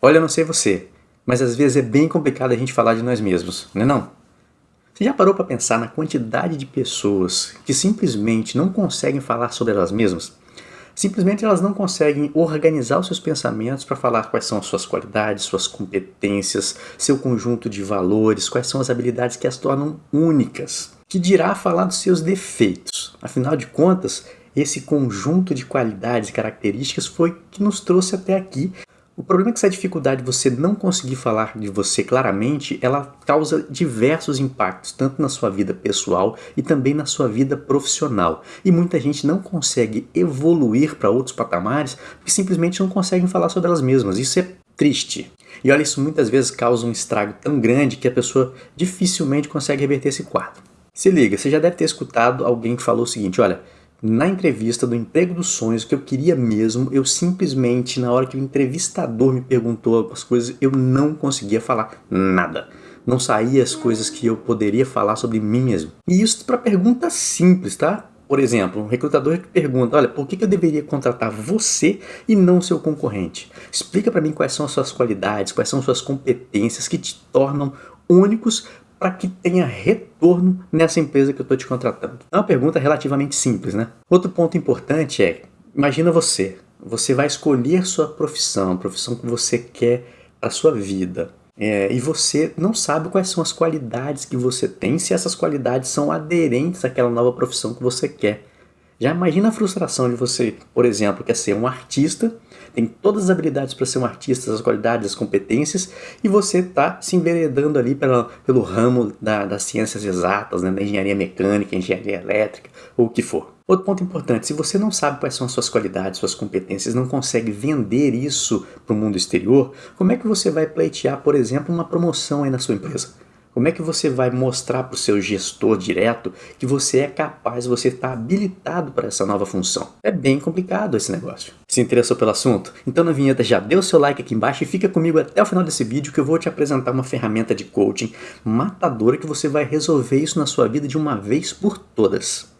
Olha, não sei você, mas às vezes é bem complicado a gente falar de nós mesmos, não é não? Você já parou para pensar na quantidade de pessoas que simplesmente não conseguem falar sobre elas mesmas? Simplesmente elas não conseguem organizar os seus pensamentos para falar quais são as suas qualidades, suas competências, seu conjunto de valores, quais são as habilidades que as tornam únicas. Que dirá falar dos seus defeitos? Afinal de contas, esse conjunto de qualidades e características foi que nos trouxe até aqui o problema é que essa dificuldade de você não conseguir falar de você claramente, ela causa diversos impactos, tanto na sua vida pessoal e também na sua vida profissional. E muita gente não consegue evoluir para outros patamares porque simplesmente não conseguem falar sobre elas mesmas. Isso é triste. E olha, isso muitas vezes causa um estrago tão grande que a pessoa dificilmente consegue reverter esse quadro. Se liga, você já deve ter escutado alguém que falou o seguinte, olha, na entrevista do emprego dos sonhos, que eu queria mesmo, eu simplesmente, na hora que o entrevistador me perguntou as coisas, eu não conseguia falar nada. Não saía as coisas que eu poderia falar sobre mim mesmo. E isso para perguntas simples, tá? Por exemplo, um recrutador que pergunta, olha, por que eu deveria contratar você e não seu concorrente? Explica para mim quais são as suas qualidades, quais são as suas competências que te tornam únicos para que tenha retorno nessa empresa que eu estou te contratando? É uma pergunta relativamente simples, né? Outro ponto importante é, imagina você, você vai escolher sua profissão, a profissão que você quer para sua vida. É, e você não sabe quais são as qualidades que você tem, se essas qualidades são aderentes àquela nova profissão que você quer. Já imagina a frustração de você, por exemplo, quer ser um artista tem todas as habilidades para ser um artista, as qualidades, as competências, e você está se enveredando ali pela, pelo ramo da, das ciências exatas, né, da engenharia mecânica, engenharia elétrica, ou o que for. Outro ponto importante, se você não sabe quais são as suas qualidades, suas competências, não consegue vender isso para o mundo exterior, como é que você vai pleitear, por exemplo, uma promoção aí na sua empresa? Como é que você vai mostrar para o seu gestor direto que você é capaz, você está habilitado para essa nova função? É bem complicado esse negócio. Se interessou pelo assunto? Então na vinheta já dê o seu like aqui embaixo e fica comigo até o final desse vídeo que eu vou te apresentar uma ferramenta de coaching matadora que você vai resolver isso na sua vida de uma vez por todas.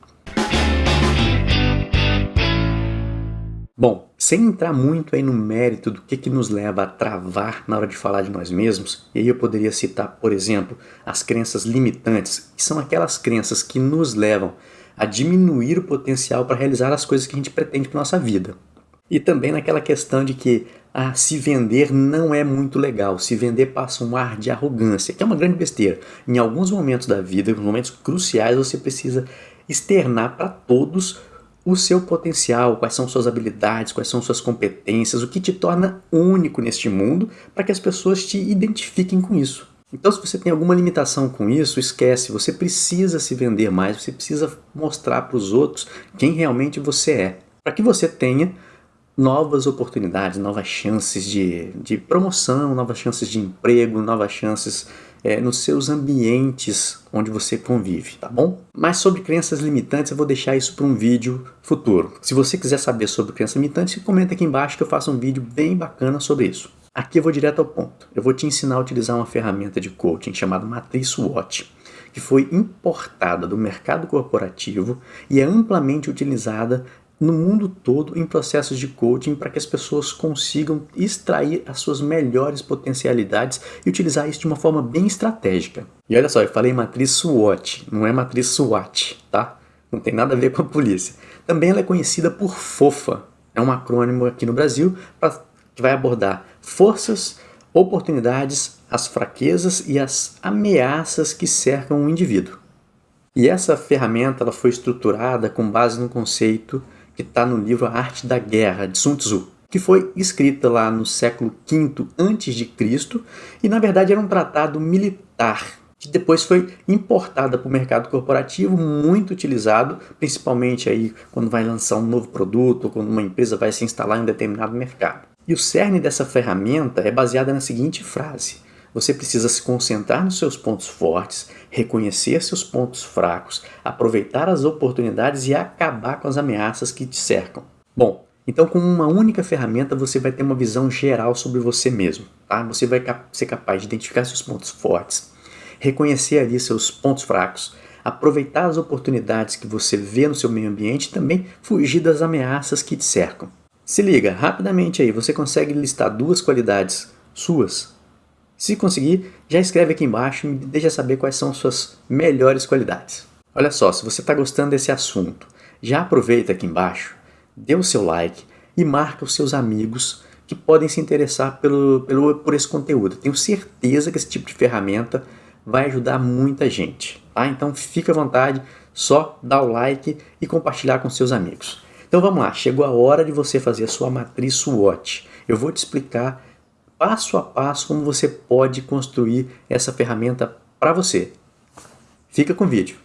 Bom, sem entrar muito aí no mérito do que, que nos leva a travar na hora de falar de nós mesmos, e aí eu poderia citar, por exemplo, as crenças limitantes, que são aquelas crenças que nos levam a diminuir o potencial para realizar as coisas que a gente pretende para nossa vida. E também naquela questão de que ah, se vender não é muito legal, se vender passa um ar de arrogância, que é uma grande besteira. Em alguns momentos da vida, em momentos cruciais, você precisa externar para todos o seu potencial, quais são suas habilidades, quais são suas competências, o que te torna único neste mundo para que as pessoas te identifiquem com isso. Então se você tem alguma limitação com isso, esquece, você precisa se vender mais, você precisa mostrar para os outros quem realmente você é, para que você tenha novas oportunidades, novas chances de, de promoção, novas chances de emprego, novas chances é, nos seus ambientes onde você convive, tá bom? Mas sobre crenças limitantes eu vou deixar isso para um vídeo futuro. Se você quiser saber sobre crenças limitantes, comenta aqui embaixo que eu faço um vídeo bem bacana sobre isso. Aqui eu vou direto ao ponto. Eu vou te ensinar a utilizar uma ferramenta de coaching chamada Matriz SWOT, que foi importada do mercado corporativo e é amplamente utilizada no mundo todo em processos de coaching para que as pessoas consigam extrair as suas melhores potencialidades e utilizar isso de uma forma bem estratégica. E olha só, eu falei matriz SWOT, não é matriz SWAT, tá? Não tem nada a ver com a polícia. Também ela é conhecida por FOFA, é um acrônimo aqui no Brasil pra, que vai abordar forças, oportunidades, as fraquezas e as ameaças que cercam o indivíduo. E essa ferramenta ela foi estruturada com base no conceito que está no livro A Arte da Guerra, de Sun Tzu, que foi escrita lá no século V a.C. e na verdade era um tratado militar que depois foi importada para o mercado corporativo, muito utilizado, principalmente aí quando vai lançar um novo produto ou quando uma empresa vai se instalar em um determinado mercado. E o cerne dessa ferramenta é baseada na seguinte frase, você precisa se concentrar nos seus pontos fortes, reconhecer seus pontos fracos, aproveitar as oportunidades e acabar com as ameaças que te cercam. Bom, então com uma única ferramenta você vai ter uma visão geral sobre você mesmo. Tá? Você vai ser capaz de identificar seus pontos fortes, reconhecer ali seus pontos fracos, aproveitar as oportunidades que você vê no seu meio ambiente e também fugir das ameaças que te cercam. Se liga, rapidamente aí, você consegue listar duas qualidades suas. Se conseguir, já escreve aqui embaixo e me deixa saber quais são suas melhores qualidades. Olha só, se você está gostando desse assunto, já aproveita aqui embaixo, dê o seu like e marca os seus amigos que podem se interessar pelo, pelo, por esse conteúdo. Tenho certeza que esse tipo de ferramenta vai ajudar muita gente. Tá? Então fica à vontade, só dar o like e compartilhar com seus amigos. Então vamos lá, chegou a hora de você fazer a sua matriz SWOT. Eu vou te explicar passo a passo como você pode construir essa ferramenta para você. Fica com o vídeo.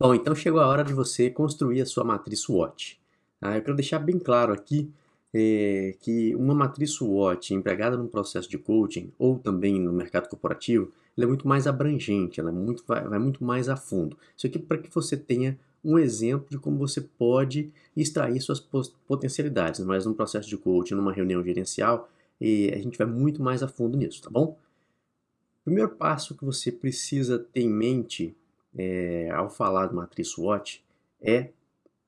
Bom, então chegou a hora de você construir a sua matriz SWOT. Ah, eu quero deixar bem claro aqui é, que uma matriz SWOT empregada no processo de coaching ou também no mercado corporativo, ela é muito mais abrangente, ela é muito, vai, vai muito mais a fundo. Isso aqui para que você tenha um exemplo de como você pode extrair suas potencialidades, mas num processo de coaching, numa reunião gerencial, e a gente vai muito mais a fundo nisso, tá bom? O primeiro passo que você precisa ter em mente é, ao falar de matriz SWOT é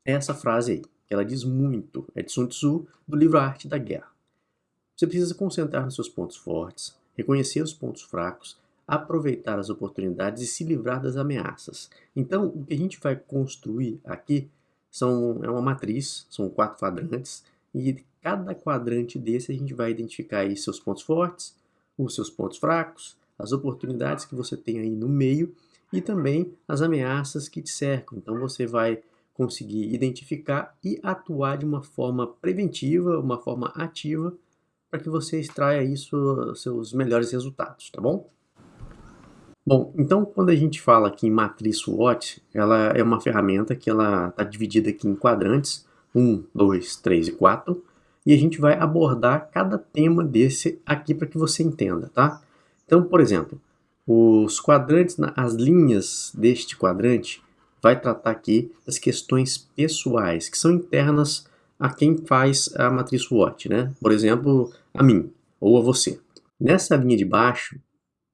essa frase aí, ela diz muito, é de Sun Tzu, do livro Arte da Guerra. Você precisa concentrar nos seus pontos fortes, reconhecer os pontos fracos, aproveitar as oportunidades e se livrar das ameaças. Então, o que a gente vai construir aqui são, é uma matriz, são quatro quadrantes, e cada quadrante desse a gente vai identificar aí seus pontos fortes, os seus pontos fracos, as oportunidades que você tem aí no meio e também as ameaças que te cercam. Então você vai conseguir identificar e atuar de uma forma preventiva, uma forma ativa, para que você extraia isso, seus melhores resultados, tá bom? Bom, então quando a gente fala aqui em matriz SWOT, ela é uma ferramenta que ela está dividida aqui em quadrantes, 1, 2, 3 e 4, e a gente vai abordar cada tema desse aqui para que você entenda, tá? Então, por exemplo, os quadrantes, as linhas deste quadrante vai tratar aqui das questões pessoais, que são internas a quem faz a matriz SWOT, né? Por exemplo, a mim ou a você. Nessa linha de baixo,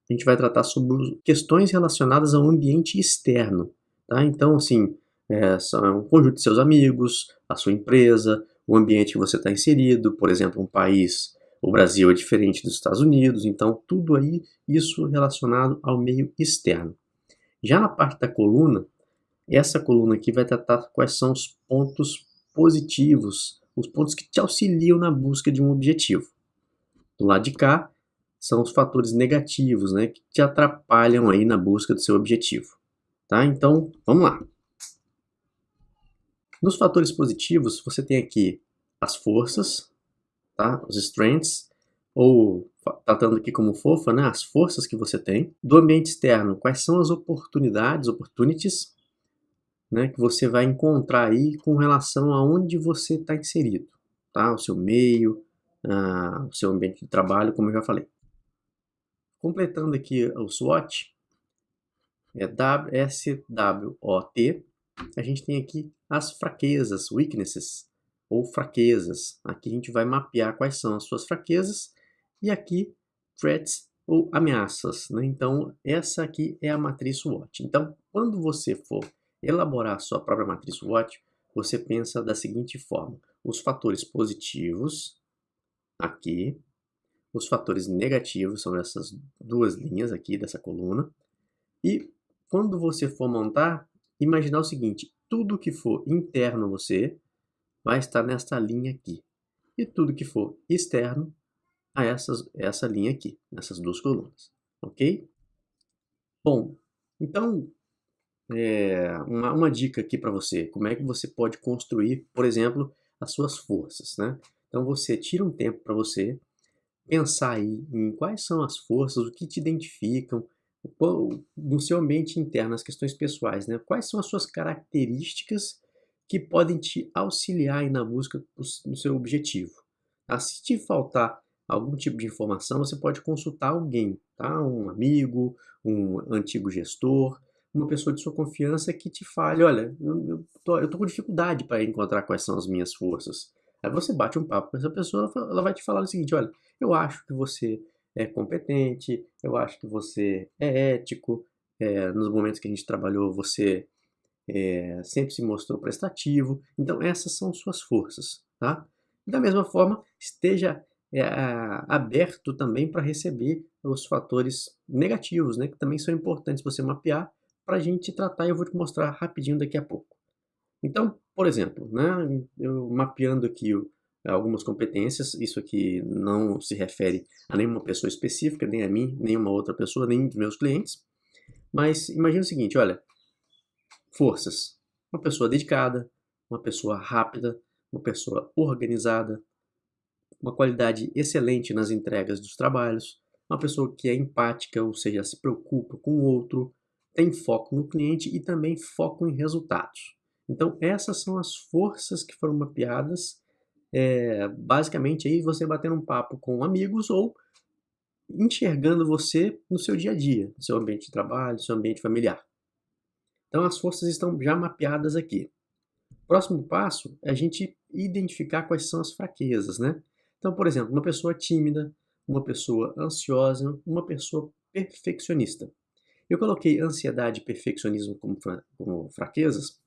a gente vai tratar sobre questões relacionadas ao ambiente externo, tá? Então, assim, é, são um conjunto de seus amigos, a sua empresa, o ambiente que você está inserido, por exemplo, um país o Brasil é diferente dos Estados Unidos, então tudo aí, isso relacionado ao meio externo. Já na parte da coluna, essa coluna aqui vai tratar quais são os pontos positivos, os pontos que te auxiliam na busca de um objetivo. Do lado de cá, são os fatores negativos, né, que te atrapalham aí na busca do seu objetivo. Tá? Então, vamos lá. Nos fatores positivos, você tem aqui as forças, tá? Os strengths, ou tratando aqui como fofa, né? As forças que você tem. Do ambiente externo, quais são as oportunidades, opportunities, né? Que você vai encontrar aí com relação a onde você está inserido, tá? O seu meio, uh, o seu ambiente de trabalho, como eu já falei. Completando aqui o SWOT, é SWOT, a gente tem aqui as fraquezas, weaknesses, ou fraquezas. Aqui a gente vai mapear quais são as suas fraquezas e aqui threats ou ameaças. Né? Então, essa aqui é a matriz SWOT. Então, quando você for elaborar a sua própria matriz SWOT, você pensa da seguinte forma: os fatores positivos aqui, os fatores negativos são essas duas linhas aqui dessa coluna, e quando você for montar, imaginar o seguinte: tudo que for interno a você vai estar nesta linha aqui. E tudo que for externo a essas, essa linha aqui, nessas duas colunas. Ok? Bom, então, é, uma, uma dica aqui para você. Como é que você pode construir, por exemplo, as suas forças, né? Então, você tira um tempo para você pensar aí em quais são as forças, o que te identificam, no seu ambiente interno, as questões pessoais, né? Quais são as suas características que podem te auxiliar na busca do seu objetivo. Tá? Se te faltar algum tipo de informação, você pode consultar alguém, tá? um amigo, um antigo gestor, uma pessoa de sua confiança que te fale, olha, eu, eu, tô, eu tô com dificuldade para encontrar quais são as minhas forças. Aí você bate um papo com essa pessoa, ela vai te falar o seguinte, olha, eu acho que você é competente, eu acho que você é ético, é, nos momentos que a gente trabalhou você é, sempre se mostrou prestativo. Então, essas são suas forças, tá? Da mesma forma, esteja é, aberto também para receber os fatores negativos, né, que também são importantes você mapear para a gente tratar e eu vou te mostrar rapidinho daqui a pouco. Então, por exemplo, né, eu mapeando aqui algumas competências, isso aqui não se refere a nenhuma pessoa específica, nem a mim, nenhuma outra pessoa, nem dos meus clientes, mas imagine o seguinte, olha, forças, uma pessoa dedicada, uma pessoa rápida, uma pessoa organizada, uma qualidade excelente nas entregas dos trabalhos, uma pessoa que é empática, ou seja, se preocupa com o outro, tem foco no cliente e também foco em resultados. Então essas são as forças que foram mapeadas, é, basicamente aí você batendo um papo com amigos ou enxergando você no seu dia a dia, no seu ambiente de trabalho, no seu ambiente familiar. Então as forças estão já mapeadas aqui. Próximo passo é a gente identificar quais são as fraquezas, né? Então, por exemplo, uma pessoa tímida, uma pessoa ansiosa, uma pessoa perfeccionista. Eu coloquei ansiedade e perfeccionismo como, fra como fraquezas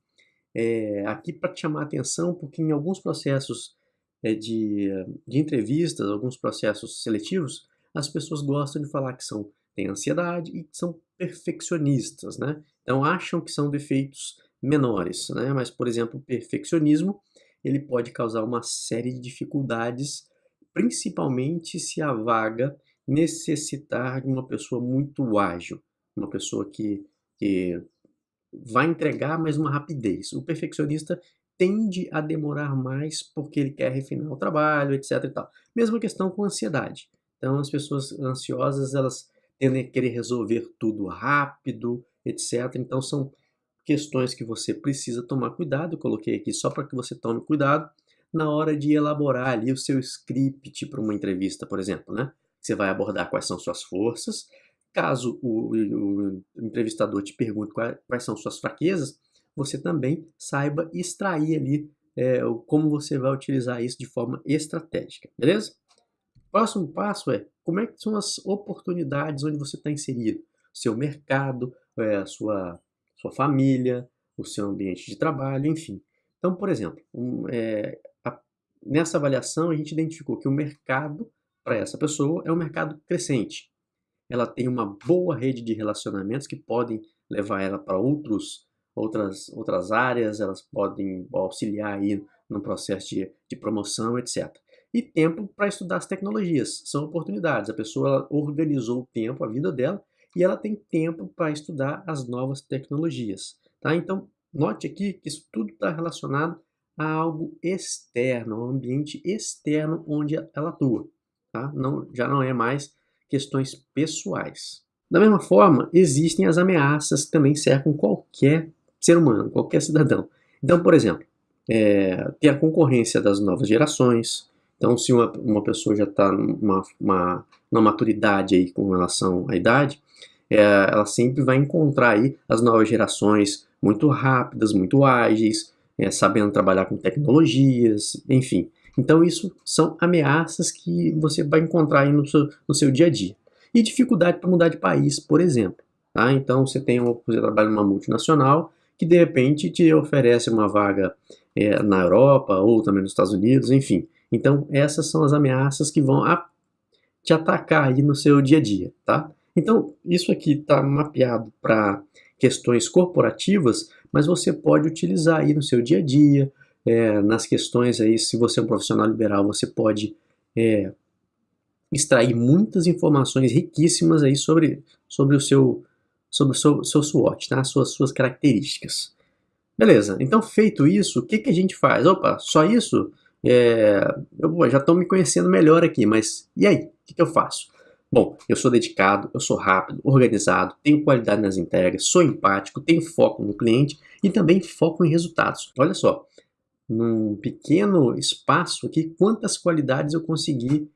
é, aqui para te chamar a atenção, porque em alguns processos é, de, de entrevistas, alguns processos seletivos, as pessoas gostam de falar que são têm ansiedade e que são perfeccionistas, né? Então acham que são defeitos menores, né? Mas, por exemplo, o perfeccionismo ele pode causar uma série de dificuldades, principalmente se a vaga necessitar de uma pessoa muito ágil, uma pessoa que, que vai entregar, mas uma rapidez. O perfeccionista tende a demorar mais porque ele quer refinar o trabalho, etc. E tal. Mesma questão com ansiedade. Então, as pessoas ansiosas, elas tendem a querer resolver tudo rápido, etc. Então, são questões que você precisa tomar cuidado. Eu coloquei aqui só para que você tome cuidado na hora de elaborar ali o seu script para uma entrevista, por exemplo, né? Você vai abordar quais são suas forças, Caso o, o entrevistador te pergunte quais, são suas fraquezas, você também saiba extrair ali é, como você vai utilizar isso de forma estratégica, beleza? Próximo passo é como é que são as oportunidades onde você está inserido, seu mercado, é, sua, sua família, o seu ambiente de trabalho, enfim. Então, por exemplo, um, é, a, nessa avaliação a gente identificou que o mercado para essa pessoa é um mercado crescente ela tem uma boa rede de relacionamentos que podem levar ela para outros outras outras áreas, elas podem auxiliar aí no processo de, de promoção, etc. E tempo para estudar as tecnologias, são oportunidades. A pessoa organizou o tempo, a vida dela, e ela tem tempo para estudar as novas tecnologias. Tá? Então, note aqui que isso tudo está relacionado a algo externo, a um ambiente externo onde ela atua. Tá? Não, já não é mais questões pessoais. Da mesma forma, existem as ameaças que também cercam qualquer ser humano, qualquer cidadão. Então, por exemplo, é, tem a concorrência das novas gerações. Então, se uma, uma pessoa já está numa, uma, numa maturidade aí com relação à idade, é, ela sempre vai encontrar aí as novas gerações muito rápidas, muito ágeis, é, sabendo trabalhar com tecnologias, enfim. Então isso são ameaças que você vai encontrar no seu, no seu dia a dia. E dificuldade para mudar de país, por exemplo. Tá? Então você tem você trabalha numa multinacional que de repente te oferece uma vaga é, na Europa ou também nos Estados Unidos, enfim. Então essas são as ameaças que vão a, te atacar aí no seu dia a dia, tá? Então isso aqui está mapeado para questões corporativas, mas você pode utilizar aí no seu dia a dia, é, nas questões aí, se você é um profissional liberal, você pode é, extrair muitas informações riquíssimas aí sobre, sobre o seu sobre o seu, seu SWOT, tá? suas, suas características. Beleza, então feito isso, o que, que a gente faz? Opa, só isso? É, eu já estou me conhecendo melhor aqui, mas e aí? O que, que eu faço? Bom, eu sou dedicado, eu sou rápido, organizado, tenho qualidade nas entregas, sou empático, tenho foco no cliente e também foco em resultados. Olha só, num pequeno espaço aqui, quantas qualidades eu consegui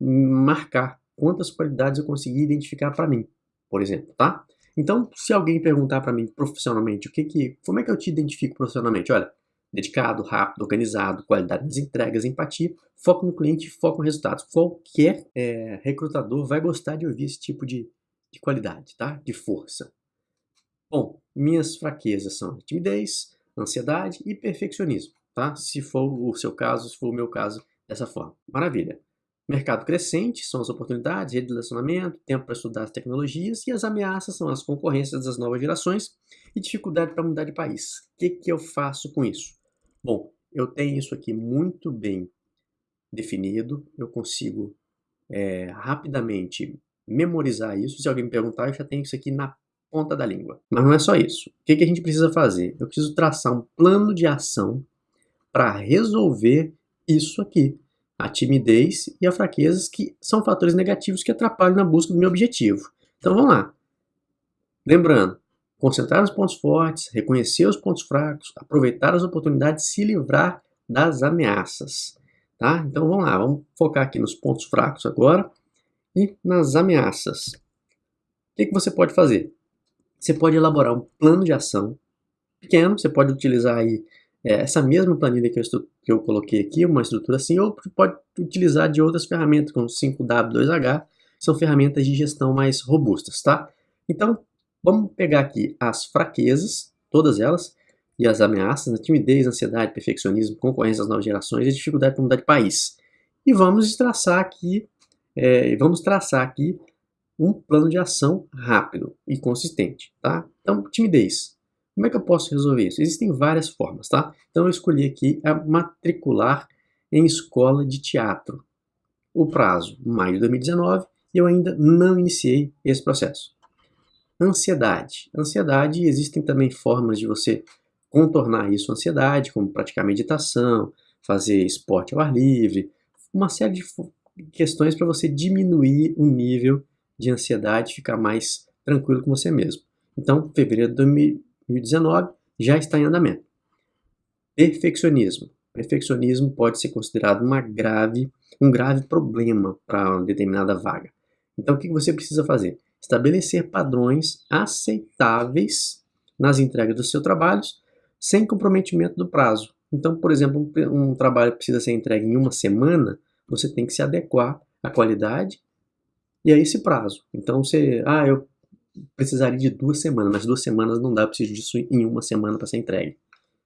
marcar, quantas qualidades eu consegui identificar para mim, por exemplo, tá? Então, se alguém perguntar para mim profissionalmente, o que que, como é que eu te identifico profissionalmente? Olha, dedicado, rápido, organizado, qualidade nas entregas, empatia, foco no cliente, foco no resultado. Qualquer é, recrutador vai gostar de ouvir esse tipo de, de qualidade, tá? De força. Bom, minhas fraquezas são timidez, ansiedade e perfeccionismo tá? Se for o seu caso, se for o meu caso, dessa forma. Maravilha. Mercado crescente são as oportunidades, rede de relacionamento, tempo para estudar as tecnologias e as ameaças são as concorrências das novas gerações e dificuldade para mudar de país. O que, que eu faço com isso? Bom, eu tenho isso aqui muito bem definido, eu consigo é, rapidamente memorizar isso. Se alguém me perguntar, eu já tenho isso aqui na ponta da língua. Mas não é só isso. O que, que a gente precisa fazer? Eu preciso traçar um plano de ação para resolver isso aqui. A timidez e a fraqueza, que são fatores negativos que atrapalham na busca do meu objetivo. Então vamos lá. Lembrando, concentrar nos pontos fortes, reconhecer os pontos fracos, aproveitar as oportunidades, se livrar das ameaças. Tá? Então vamos lá, vamos focar aqui nos pontos fracos agora e nas ameaças. O que, que você pode fazer? Você pode elaborar um plano de ação pequeno, você pode utilizar aí é, essa mesma planilha que eu, que eu coloquei aqui, uma estrutura assim, ou pode utilizar de outras ferramentas, como 5W2H, são ferramentas de gestão mais robustas, tá? Então, vamos pegar aqui as fraquezas, todas elas, e as ameaças, né? timidez, ansiedade, perfeccionismo, concorrência das novas gerações e dificuldade para mudar de país. E vamos traçar aqui, é, vamos traçar aqui um plano de ação rápido e consistente, tá? Então, timidez. Como é que eu posso resolver isso? Existem várias formas, tá? Então, eu escolhi aqui a matricular em escola de teatro. O prazo, maio de 2019, e eu ainda não iniciei esse processo. Ansiedade. Ansiedade, existem também formas de você contornar isso, ansiedade, como praticar meditação, fazer esporte ao ar livre, uma série de questões para você diminuir o nível de ansiedade, ficar mais tranquilo com você mesmo. Então, fevereiro de 2019 já está em andamento. Perfeccionismo. Perfeccionismo pode ser considerado uma grave, um grave problema para uma determinada vaga. Então, o que você precisa fazer? Estabelecer padrões aceitáveis nas entregas dos seus trabalhos sem comprometimento do prazo. Então, por exemplo, um, um trabalho precisa ser entregue em uma semana, você tem que se adequar à qualidade e a esse prazo. Então, você, ah, eu precisaria de duas semanas, mas duas semanas não dá, preciso disso em uma semana para ser entregue.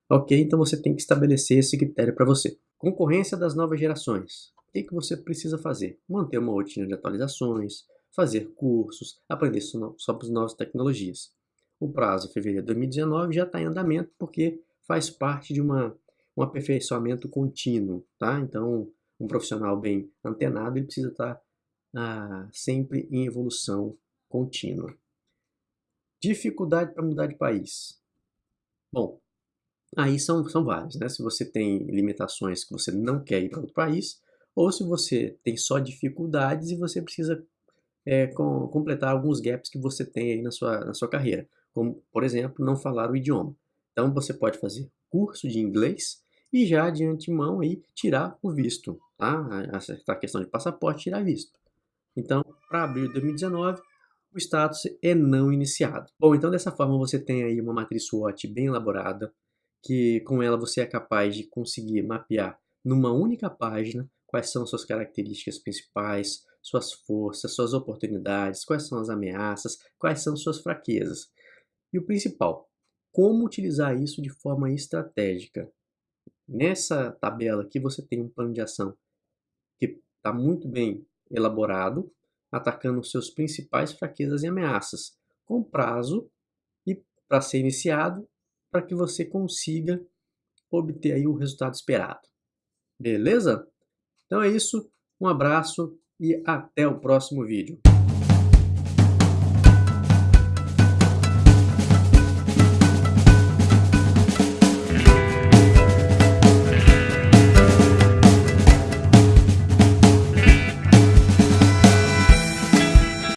Ok, então você tem que estabelecer esse critério para você. Concorrência das novas gerações. O que, que você precisa fazer? Manter uma rotina de atualizações, fazer cursos, aprender sobre as novas tecnologias. O prazo, fevereiro de 2019, já está em andamento porque faz parte de uma, um aperfeiçoamento contínuo, tá? Então, um profissional bem antenado, ele precisa estar tá, ah, sempre em evolução contínua. Dificuldade para mudar de país. Bom, aí são, são vários, né? Se você tem limitações que você não quer ir para outro país, ou se você tem só dificuldades e você precisa é, com, completar alguns gaps que você tem aí na sua, na sua carreira como, por exemplo, não falar o idioma. Então, você pode fazer curso de inglês e já de antemão aí tirar o visto, tá? Acertar a questão de passaporte, tirar visto. Então, para abril de 2019, o status é não iniciado. Bom, então dessa forma você tem aí uma matriz SWOT bem elaborada, que com ela você é capaz de conseguir mapear numa única página quais são suas características principais, suas forças, suas oportunidades, quais são as ameaças, quais são suas fraquezas. E o principal, como utilizar isso de forma estratégica. Nessa tabela aqui você tem um plano de ação que está muito bem elaborado, atacando seus principais fraquezas e ameaças, com prazo e para ser iniciado, para que você consiga obter aí o resultado esperado. Beleza? Então é isso, um abraço e até o próximo vídeo.